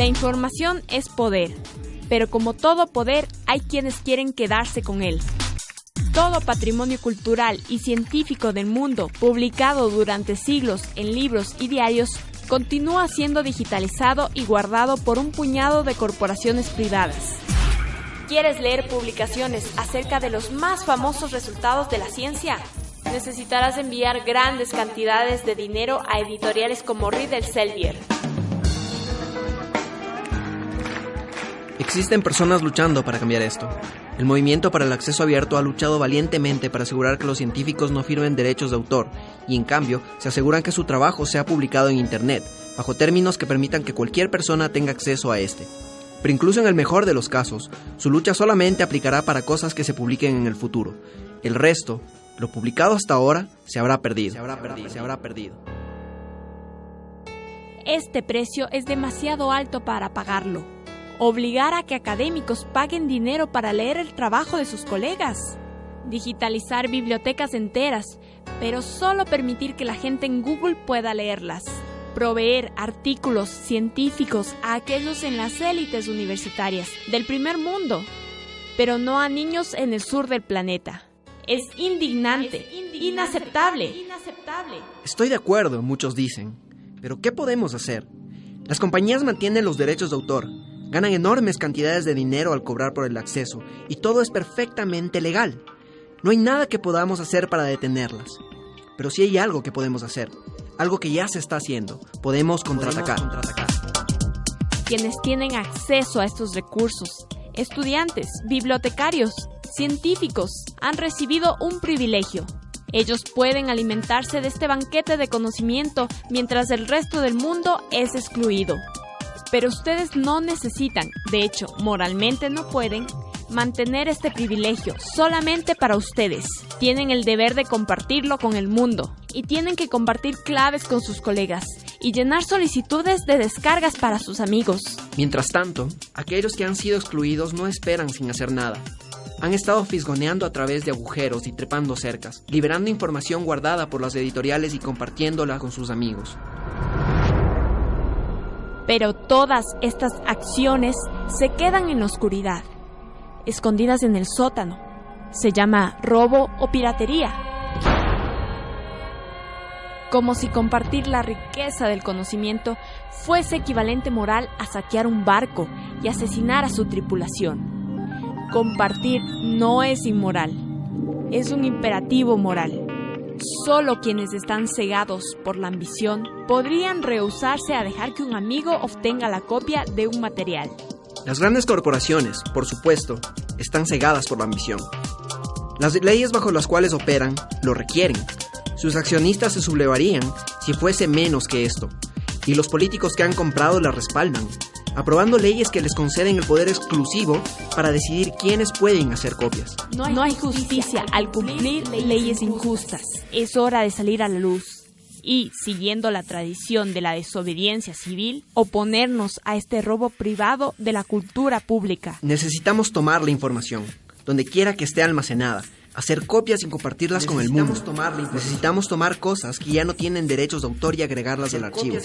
La información es poder, pero como todo poder hay quienes quieren quedarse con él. Todo patrimonio cultural y científico del mundo, publicado durante siglos en libros y diarios, continúa siendo digitalizado y guardado por un puñado de corporaciones privadas. ¿Quieres leer publicaciones acerca de los más famosos resultados de la ciencia? Necesitarás enviar grandes cantidades de dinero a editoriales como Riddle Selvier. Existen personas luchando para cambiar esto. El movimiento para el acceso abierto ha luchado valientemente para asegurar que los científicos no firmen derechos de autor y en cambio se aseguran que su trabajo sea publicado en Internet, bajo términos que permitan que cualquier persona tenga acceso a este. Pero incluso en el mejor de los casos, su lucha solamente aplicará para cosas que se publiquen en el futuro. El resto, lo publicado hasta ahora, se habrá perdido. Se habrá perdido. Se habrá perdido. Este precio es demasiado alto para pagarlo obligar a que académicos paguen dinero para leer el trabajo de sus colegas, digitalizar bibliotecas enteras, pero solo permitir que la gente en Google pueda leerlas, proveer artículos científicos a aquellos en las élites universitarias del primer mundo, pero no a niños en el sur del planeta. Es indignante, inaceptable. Estoy de acuerdo, muchos dicen. Pero ¿qué podemos hacer? Las compañías mantienen los derechos de autor, Ganan enormes cantidades de dinero al cobrar por el acceso y todo es perfectamente legal. No hay nada que podamos hacer para detenerlas. Pero sí hay algo que podemos hacer, algo que ya se está haciendo. Podemos contraatacar. Quienes tienen acceso a estos recursos, estudiantes, bibliotecarios, científicos, han recibido un privilegio. Ellos pueden alimentarse de este banquete de conocimiento mientras el resto del mundo es excluido. Pero ustedes no necesitan, de hecho, moralmente no pueden, mantener este privilegio solamente para ustedes. Tienen el deber de compartirlo con el mundo y tienen que compartir claves con sus colegas y llenar solicitudes de descargas para sus amigos. Mientras tanto, aquellos que han sido excluidos no esperan sin hacer nada. Han estado fisgoneando a través de agujeros y trepando cercas, liberando información guardada por las editoriales y compartiéndola con sus amigos. Pero todas estas acciones se quedan en la oscuridad, escondidas en el sótano. Se llama robo o piratería. Como si compartir la riqueza del conocimiento fuese equivalente moral a saquear un barco y asesinar a su tripulación. Compartir no es inmoral, es un imperativo moral. Solo quienes están cegados por la ambición podrían rehusarse a dejar que un amigo obtenga la copia de un material. Las grandes corporaciones, por supuesto, están cegadas por la ambición. Las leyes bajo las cuales operan lo requieren. Sus accionistas se sublevarían si fuese menos que esto. Y los políticos que han comprado la respaldan aprobando leyes que les conceden el poder exclusivo para decidir quiénes pueden hacer copias. No hay, justicia al cumplir leyes injustas. Es hora de salir a la luz y, siguiendo la tradición de la desobediencia civil, oponernos a este robo privado de la cultura pública. Necesitamos tomar la información, donde quiera que esté almacenada, hacer copias y compartirlas con el mundo. Necesitamos tomar cosas que ya no tienen derechos de autor y agregarlas al archivo.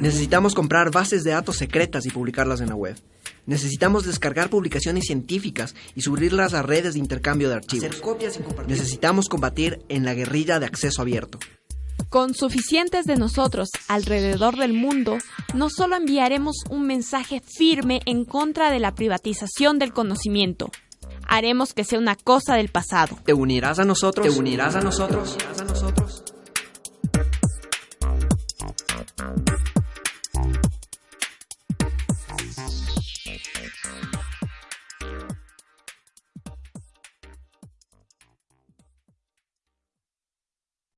Necesitamos comprar bases de datos secretas y publicarlas en la web. Necesitamos descargar publicaciones científicas y subirlas a redes de intercambio de archivos. Necesitamos combatir en la guerrilla de acceso abierto. Con suficientes de nosotros alrededor del mundo, no solo enviaremos un mensaje firme en contra de la privatización del conocimiento, haremos que sea una cosa del pasado. Te unirás a nosotros, te unirás a nosotros, ¿Te unirás a nosotros?